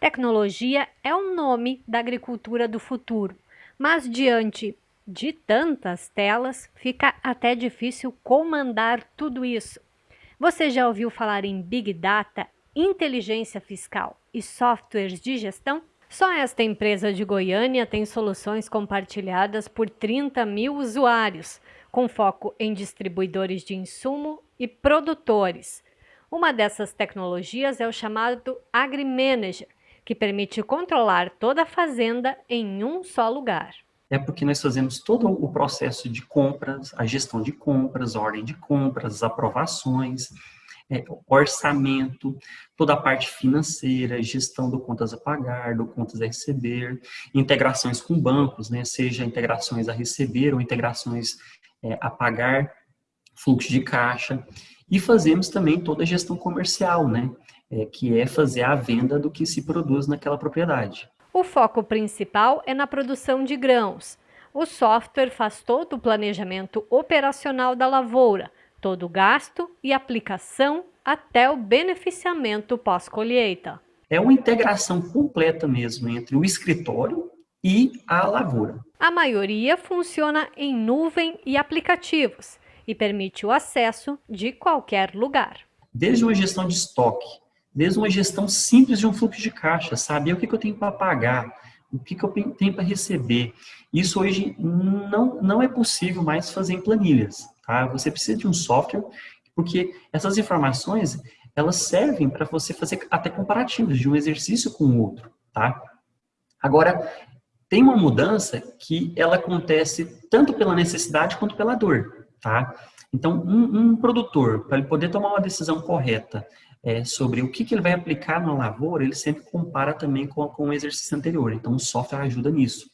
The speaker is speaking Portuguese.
Tecnologia é o nome da agricultura do futuro, mas diante de tantas telas, fica até difícil comandar tudo isso. Você já ouviu falar em Big Data, inteligência fiscal e softwares de gestão? Só esta empresa de Goiânia tem soluções compartilhadas por 30 mil usuários, com foco em distribuidores de insumo e produtores. Uma dessas tecnologias é o chamado AgriManager, que permite controlar toda a fazenda em um só lugar. É porque nós fazemos todo o processo de compras, a gestão de compras, ordem de compras, aprovações, é, orçamento, toda a parte financeira, gestão do contas a pagar, do contas a receber, integrações com bancos, né, seja integrações a receber ou integrações é, a pagar, fluxo de caixa, e fazemos também toda a gestão comercial, né, é, que é fazer a venda do que se produz naquela propriedade. O foco principal é na produção de grãos. O software faz todo o planejamento operacional da lavoura, todo o gasto e aplicação até o beneficiamento pós-colheita. É uma integração completa mesmo entre o escritório e a lavoura. A maioria funciona em nuvem e aplicativos e permite o acesso de qualquer lugar. Desde uma gestão de estoque, desde uma gestão simples de um fluxo de caixa, saber o que, eu tenho para pagar, o que, eu tenho para receber. Isso hoje não, não é possível mais fazer em planilhas. Tá? Você precisa de um software, porque essas informações elas servem para você fazer até comparativos de um exercício com o outro. Tá? Agora, tem uma mudança que ela acontece tanto pela necessidade quanto pela dor. Tá? Então, um, um produtor, para ele poder tomar uma decisão correta é, sobre o que, que, ele vai aplicar na lavoura, ele sempre compara também com, com o exercício anterior. Então, o software ajuda nisso.